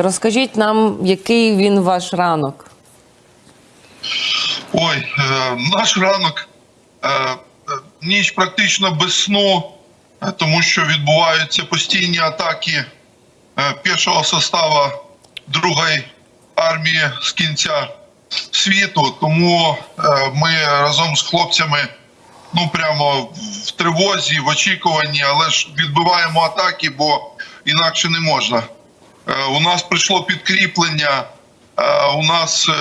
Розкажіть нам, який він ваш ранок? Ой, е, наш ранок е, е, ніч практично без сну, е, тому що відбуваються постійні атаки е, першого составу другої армії з кінця світу. Тому ми разом з хлопцями ну прямо в тривозі, в очікуванні, але ж відбиваємо атаки, бо інакше не можна. Е, У нас прийшло підкріплення. е, У нас е,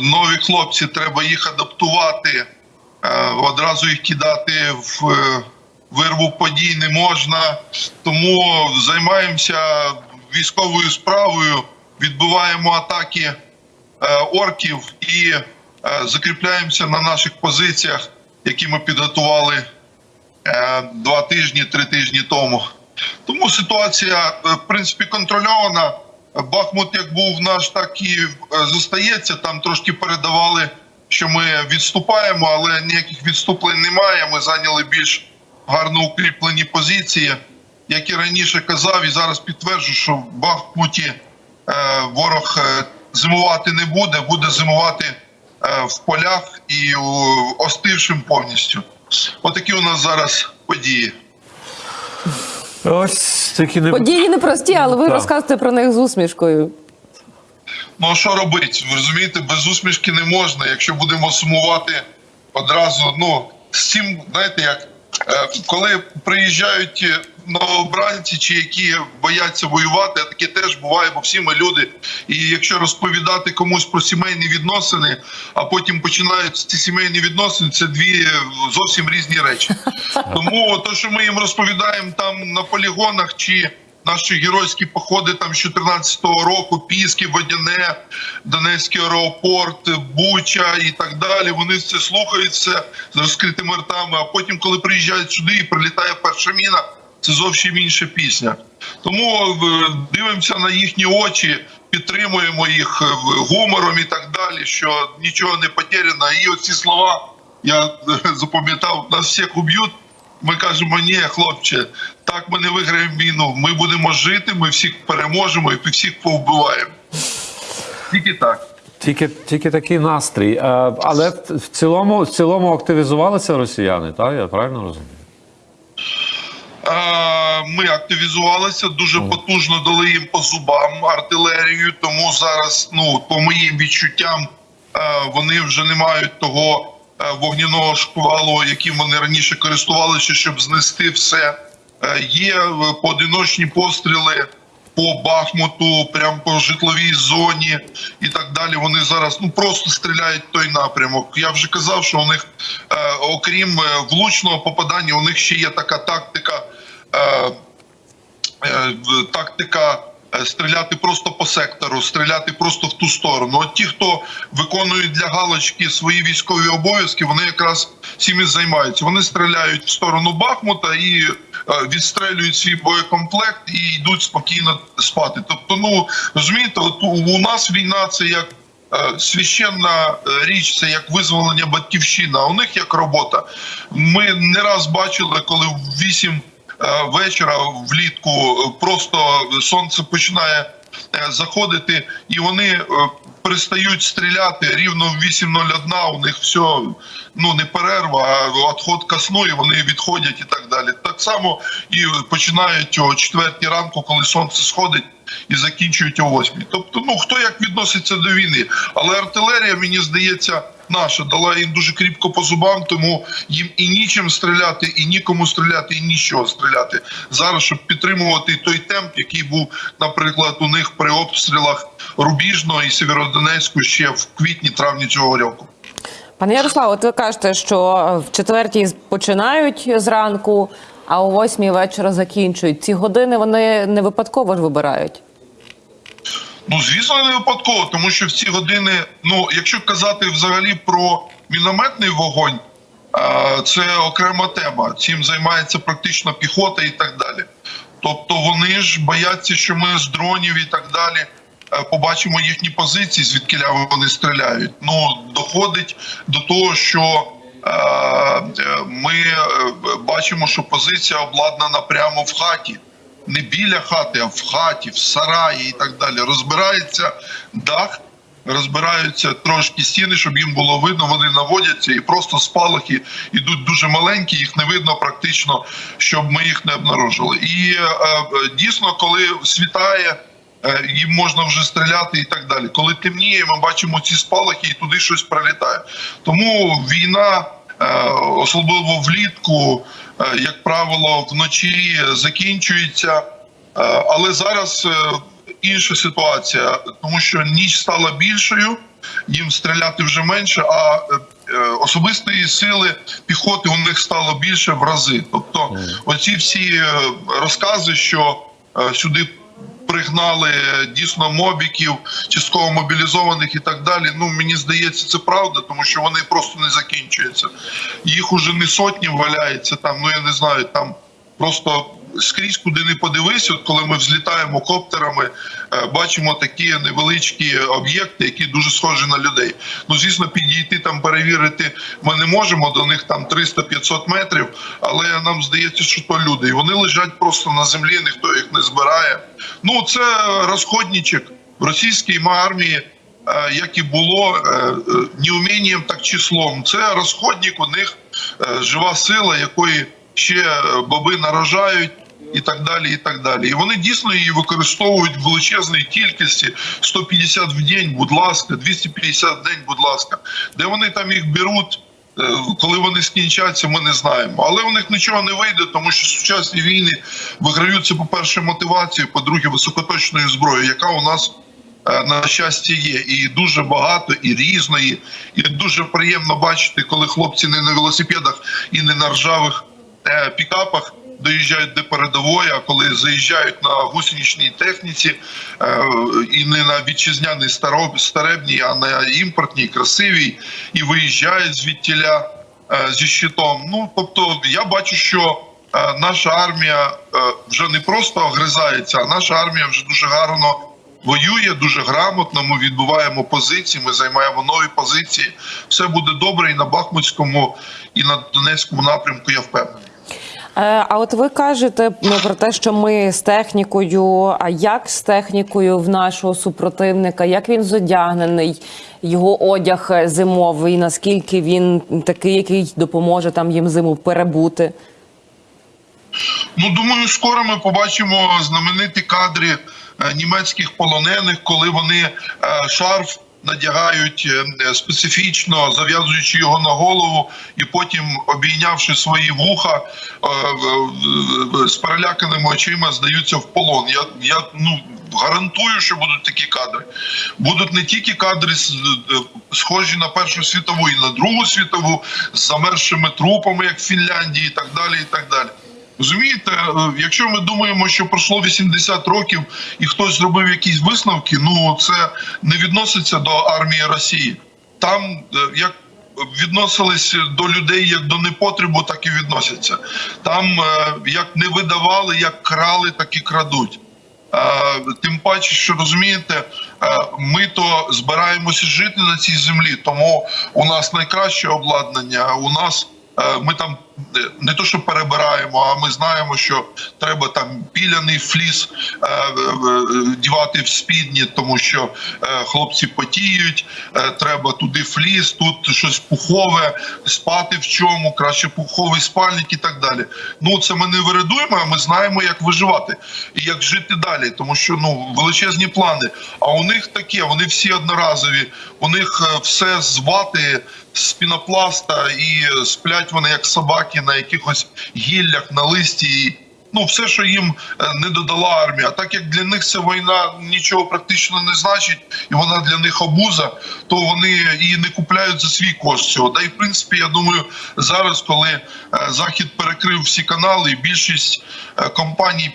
нові хлопці, треба їх адаптувати. Одразу їх кидати в вирву подій не можна. Тому займаємося військовою справою, відбиваємо атаки орків і закріпляємося на наших позиціях, які ми підготували два тижні, три тижні тому. Тому ситуація, е, в принципі, контрольована. Бахмут як був наш, так і е, зостається. Там трошки передавали, що ми відступаємо, але ніяких відступлень немає. Ми зайняли більш гарно укріплені позиції. Як і раніше казав, і зараз підтверджую, що в Бахмуті е, ворог зимувати не буде, буде зимувати в полях і остившим повністю. Отакі у нас зараз події. Ось такі не Події непрості, але ви Так. розказуєте про них з усмішкою. Ну що робити? Ви розумієте, без усмішки не можна. Якщо будемо сумувати одразу, ну з цим, знаєте, як коли приїжджають е, новобранці, чи які бояться воювати, а таке теж буває, бо всі ми люди. І якщо розповідати комусь про сімейні відносини, а потім починають ці сімейні відносини, це дві е, зовсім різні речі. Тому то, що ми їм розповідаємо там на полігонах чи наші геройські походи там з 14-го року, Піски, Водяне, Донецький аеропорт, Буча і так далі. Вони це слухають все з розкритими ртами. А потім, коли приїжджають сюди і прилітає перша міна, це зовсім інша пісня. Тому е, дивимося на їхні очі, підтримуємо їх е, гумором і так далі, що нічого не потеряно. І оці слова я е, запам'ятав, нас всіх уб'ють. Ми кажемо, ні, хлопче, так ми не виграємо війну. Ми будемо жити, ми всіх переможемо і всіх повбиваємо. Тільки так. тільки, тільки такий настрій. Е, Але в цілому, в цілому активізувалися росіяни, так? Я правильно розумію? Е, Ми активізувалися, дуже потужно дали їм по зубам артилерію. Тому зараз, ну по моїм відчуттям, е, вони вже не мають того вогняного шквалу, яким вони раніше користувалися, щоб знести все. Е, Є е, поодиночні постріли по Бахмуту, прямо по житловій зоні і так далі. Вони зараз ну просто стріляють той напрямок. Я вже казав, що у них, е, окрім е, влучного попадання, у них ще є така тактика. Е, е, тактика е, стріляти просто по сектору, стріляти просто в ту сторону. От ті, хто виконують для галочки свої військові обов'язки, вони якраз цим і займаються. Вони стріляють в сторону Бахмута і е, відстрелюють свій боєкомплект і йдуть спокійно спати. Тобто, ну розумієте, от у, нас війна це як. е, Священна е, річ це як визволення батьківщина. А у них як робота. Ми не раз бачили, коли в 8 е, вечора влітку. Е, просто сонце починає е, заходити, і вони е, перестають стріляти рівно в 8.01, У них все ну не перерва, а відход ка сну, і вони відходять і так далі. Так само і починають о 4 ранку, коли сонце сходить. І закінчують о 8. Тобто, ну хто як відноситься до війни, але артилерія, мені здається, наша дала їм дуже кріпко по зубам, тому їм і нічим стріляти, і нікому стріляти, і нічого стріляти зараз, щоб підтримувати той темп, який був, наприклад, у них при обстрілах Рубіжного і Сєвєродонецьку ще в квітні-травні цього року. Пане Ярослав, от ви кажете, що в четвертій починають зранку, а о восьмій вечора закінчують. Ці години вони не випадково ж вибирають. Ну, звісно, не випадково, тому що в ці години, ну, якщо казати взагалі про мінометний вогонь, це окрема тема. Цим займається практично піхота і так далі. Тобто вони ж бояться, що ми з дронів і так далі побачимо їхні позиції, звідки вони стріляють. Ну, доходить до того, що е, е, ми е, бачимо, що позиція обладнана прямо в хаті. не біля хати, а в хаті, в сараї і так далі. Розбирається дах, розбираються трошки стіни, щоб їм було видно. Вони наводяться і просто спалахи йдуть дуже маленькі, їх не видно практично, щоб ми їх не обнаружили. І е, е, дійсно, коли світає. Е, Їм можна вже стріляти і так далі. Коли темніє, ми бачимо ці спалахи, і туди щось прилітає. Тому війна, е, особливо влітку, е, як правило, вночі закінчується. Але зараз інша ситуація, тому що ніч стала більшою, їм стріляти вже менше, а особистої сили піхоти у них стало більше в рази. Тобто, оці всі розкази, що сюди пригнали е, дійсно мобіків, частково мобілізованих і так далі. Ну мені здається, це правда, тому що вони просто не закінчуються. Їх уже не сотні валяється там. Ну я не знаю, там просто скрізь, куди не подивись, от коли ми взлітаємо коптерами, е, бачимо такі невеличкі об'єкти, які дуже схожі на людей. Ну звісно, підійти там перевірити ми не можемо. До них там 300-500 метрів, але нам здається, що то люди, і вони лежать просто на землі, ніхто їх не збирає. Ну це розходничок в російській армії. е, Як і було е, не умінням, так числом. Це розходник, у них жива сила, якої ще баби наражають, і так далі. І так далі. І вони дійсно її використовують в величезній кількості 150 в день, будь ласка, 250 в день, будь ласка. Де вони там їх беруть? е, Коли вони скінчаться, ми не знаємо. Але у них нічого не вийде, тому що сучасні війни виграються, по-перше, мотивацією, по-друге, високоточною зброєю, яка у нас е, на щастя є, і дуже багато, і різної. І дуже приємно бачити, коли хлопці не на велосипедах і не на ржавих е, пікапах доїжджають до передової, а коли заїжджають на гусеничній техніці е, і не на вітчизняній староб- старебній, а на імпортній, красивій, і виїжджають звідтіля е, зі щитом. Ну тобто, я бачу, що е, наша армія вже не просто огризається, а наша армія вже дуже гарно воює дуже грамотно. Ми відбуваємо позиції, ми займаємо нові позиції. Все буде добре і на Бахмутському, і на Донецькому напрямку. Я впевнений. Е, А от ви кажете ну, про те, що ми з технікою. А як з технікою в нашого супротивника? Як він зодягнений? Його одяг зимовий? Наскільки він такий, який допоможе там їм зиму перебути? Ну думаю, скоро ми побачимо знамениті кадри е, німецьких полонених, коли вони е, шарф надягають е, специфічно, зав'язуючи його на голову, і потім, обійнявши свої вуха е, з переляканими очима, здаються в полон. Я, я ну. Гарантую, що будуть такі кадри. Будуть не тільки кадри е, схожі на Першу світову і на Другу світову з замерзшими трупами, як в Фінляндії, і так далі. І так далі. Розумієте, е, якщо ми думаємо, що пройшло 80 років і хтось зробив якісь висновки, ну це не відноситься до армії Росії. Там е, як відносились до людей як до непотребу, так і відносяться. Там е, як не видавали, як крали, так і крадуть. Тим паче, що розумієте, ми то збираємося жити на цій землі, тому у нас найкраще обладнання. У нас ми там е, не то, що перебираємо, а ми знаємо, що треба там піляний фліс е, е, е, дівати в спідні, тому що е, хлопці потіють. е, Треба туди фліс, тут щось пухове, спати в чому, краще пуховий спальник і так далі. Ну це ми не виридуємо, а ми знаємо, як виживати і як жити далі, тому що ну величезні плани. А у них таке, вони всі одноразові. У них е, все з вати, з пінопласта, і сплять вони як собаки на якихось гіллях, на листі. Ну, все, що їм е, не додала армія. Так як для них ця війна нічого практично не значить, і вона для них обуза, то вони її не купляють за свій кошт цього. Да і в принципі, я думаю, зараз, коли е, захід перекрив всі канали, більшість е, компаній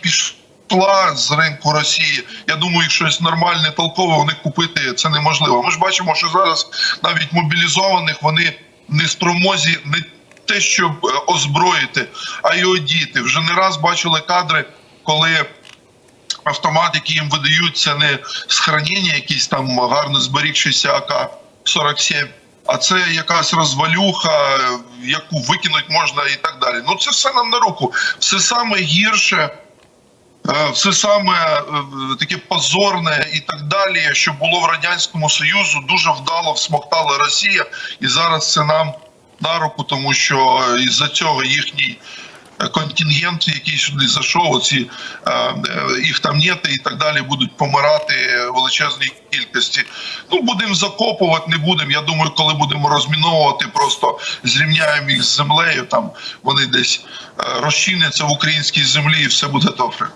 пішла з ринку Росії. Я думаю, щось нормальне, толкове них купити це неможливо. Ми ж бачимо, що зараз навіть мобілізованих вони не спромозі не те, щоб е, озброїти, а й одіти. Вже не раз бачили кадри, коли автомат, який їм видають, це не з хранення, якийсь там гарно зберігшися АК-47, а це якась розвалюха, е, яку викинуть можна і так далі. Ну це все нам на руку. Все саме гірше Все саме е, таке позорне і так далі, що було в радянському союзу, дуже вдало всмоктала Росія, і зараз це нам на руку, тому що е, із-за цього їхній е, контингент, який сюди зайшов, ці е, е, їх там нет і так далі, будуть помирати величезній кількості. Ну будемо закопувати, не будемо. Я думаю, коли будемо розміновувати, просто зрівняємо їх з землею. Там вони десь е, розчиняться в українській землі, і все буде добре.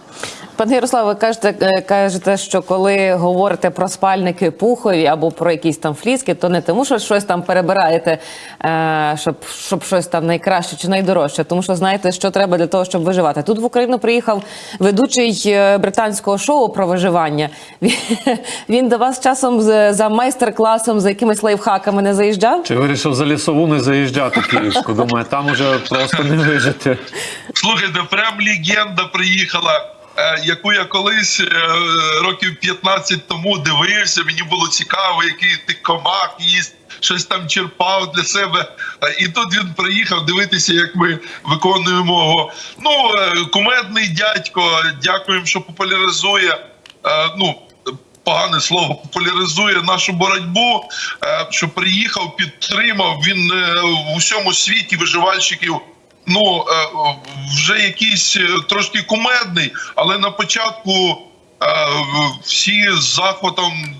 Пане Ярославе, ви кажете, кажете, що коли говорите про спальники пухові або про якісь там фліски, то не тому, що щось там перебираєте, щоб, щоб щось там найкраще чи найдорожче, тому що знаєте, що треба для того, щоб виживати. Тут в Україну приїхав ведучий е, британського шоу про виживання. Він, він до вас часом з- за майстер-класом, за якимись лайфхаками не заїжджав? Чи вирішив за лісову не заїжджати київську? Думаю, там уже просто не вижити. Слухайте, прям легенда приїхала, е, яку я колись е, років 15 тому дивився. Мені було цікаво, який ти комах їсть, щось там черпав для себе. Е, І тут він приїхав дивитися, як ми виконуємо його. Ну, е, кумедний дядько. Дякуємо, що популяризує. е, Ну, погане слово популяризує нашу боротьбу. Що приїхав, підтримав. Він в усьому світі виживальщиків. Ну вже якийсь трошки кумедний, але на початку всі з захватом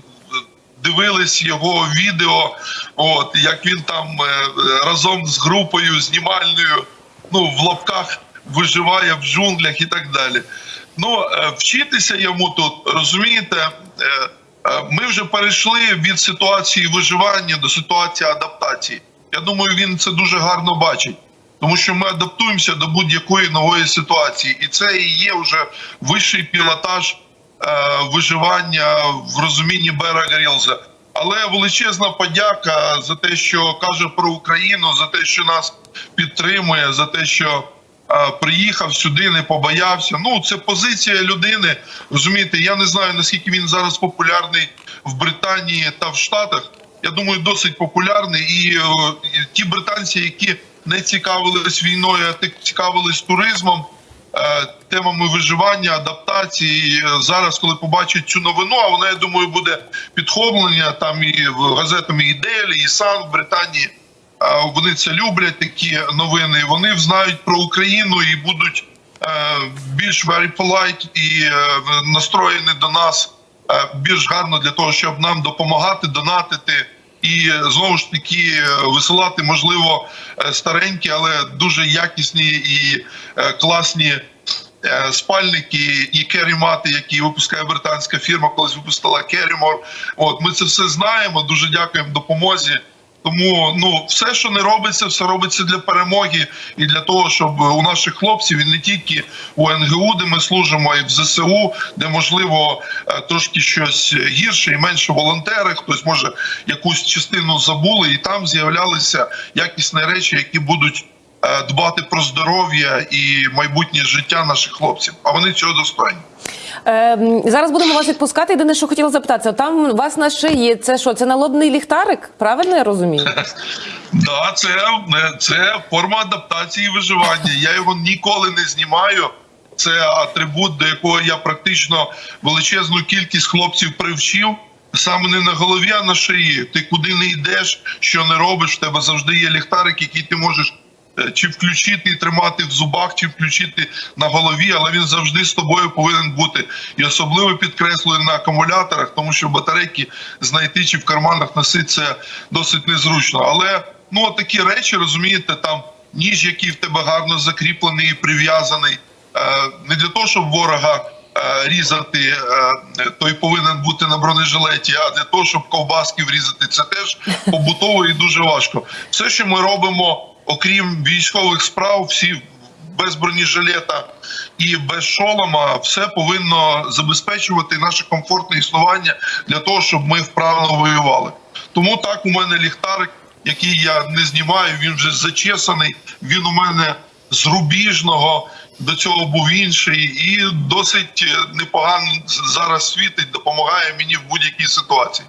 дивились його відео, от як він там е, разом з групою знімальною, ну в лапках виживає в джунглях і так далі. Ну е, вчитися йому тут розумієте. е, Ми вже перейшли від ситуації виживання до ситуації адаптації. Я думаю, він це дуже гарно бачить, тому що ми адаптуємося до будь-якої нової ситуації, і це і є вже вищий пілотаж виживання в розумінні Бера Грілза. Але величезна подяка за те, що каже про Україну, за те, що нас підтримує, за те, що е, приїхав сюди, не побоявся. Ну, це позиція людини. Розумієте, я не знаю наскільки він зараз популярний в Британії та в Штатах. Я думаю, досить популярний. І, е, ті британці, які не цікавились війною, а цікавились туризмом, е, темами виживання, адаптації. Е, Зараз, коли побачать цю новину, а вона, я думаю, буде підхоплення там і в газетами і Делі, і Сан в Британії. Е, Вони це люблять, такі новини. Вони знають про Україну і будуть е, більш very polite і е, настроєні до нас е, більш гарно для того, щоб нам допомагати, донатити. І знову ж таки висилати, можливо, е, старенькі, але дуже якісні і е, класні е, спальники і керімати, які випускає британська фірма, колись випустила Керімор. От ми це все знаємо. Дуже дякуємо допомозі. Тому ну все, що не робиться, все робиться для перемоги і для того, щоб у наших хлопців і не тільки у НГУ, де ми служимо, й в ЗСУ, де можливо е, трошки щось гірше і менше волонтери. Хтось може якусь частину забули, і там з'являлися якісні речі, які будуть е, дбати про здоров'я і майбутнє життя наших хлопців. А вони цього достойні. Е, зараз будемо вас відпускати. Єдине, що хотіла запитатися, там у вас на шиї це що? Це налобний ліхтарик? Правильно я розумію? Да, це, це форма адаптації і виживання. Я його ніколи не знімаю. Це атрибут, до якого я практично величезну кількість хлопців привчив. Саме не на голові, а на шиї. Ти куди не йдеш, що не робиш, в тебе завжди є ліхтарик, який ти можеш е, чи включити і тримати в зубах, чи включити на голові, але він завжди з тобою повинен бути. І особливо підкреслюю на акумуляторах, тому що батарейки знайти чи в карманах носити це досить незручно. Але ну такі речі, розумієте, там ніж, який в тебе гарно закріплений і прив'язаний, е, не для того, щоб ворога. е, Різати е, той повинен бути на бронежилеті, а для того, щоб ковбаски врізати, це теж побутово і дуже важко. Все, що ми робимо, окрім військових справ, всі без бронежилета і без шолома, все повинно забезпечувати наше комфортне існування для того, щоб ми вправно воювали. Тому так у мене ліхтарик, який я не знімаю, він вже зачесаний. Він у мене з рубіжного. До цього був інший, і досить непогано зараз світить, допомагає мені в будь-якій ситуації.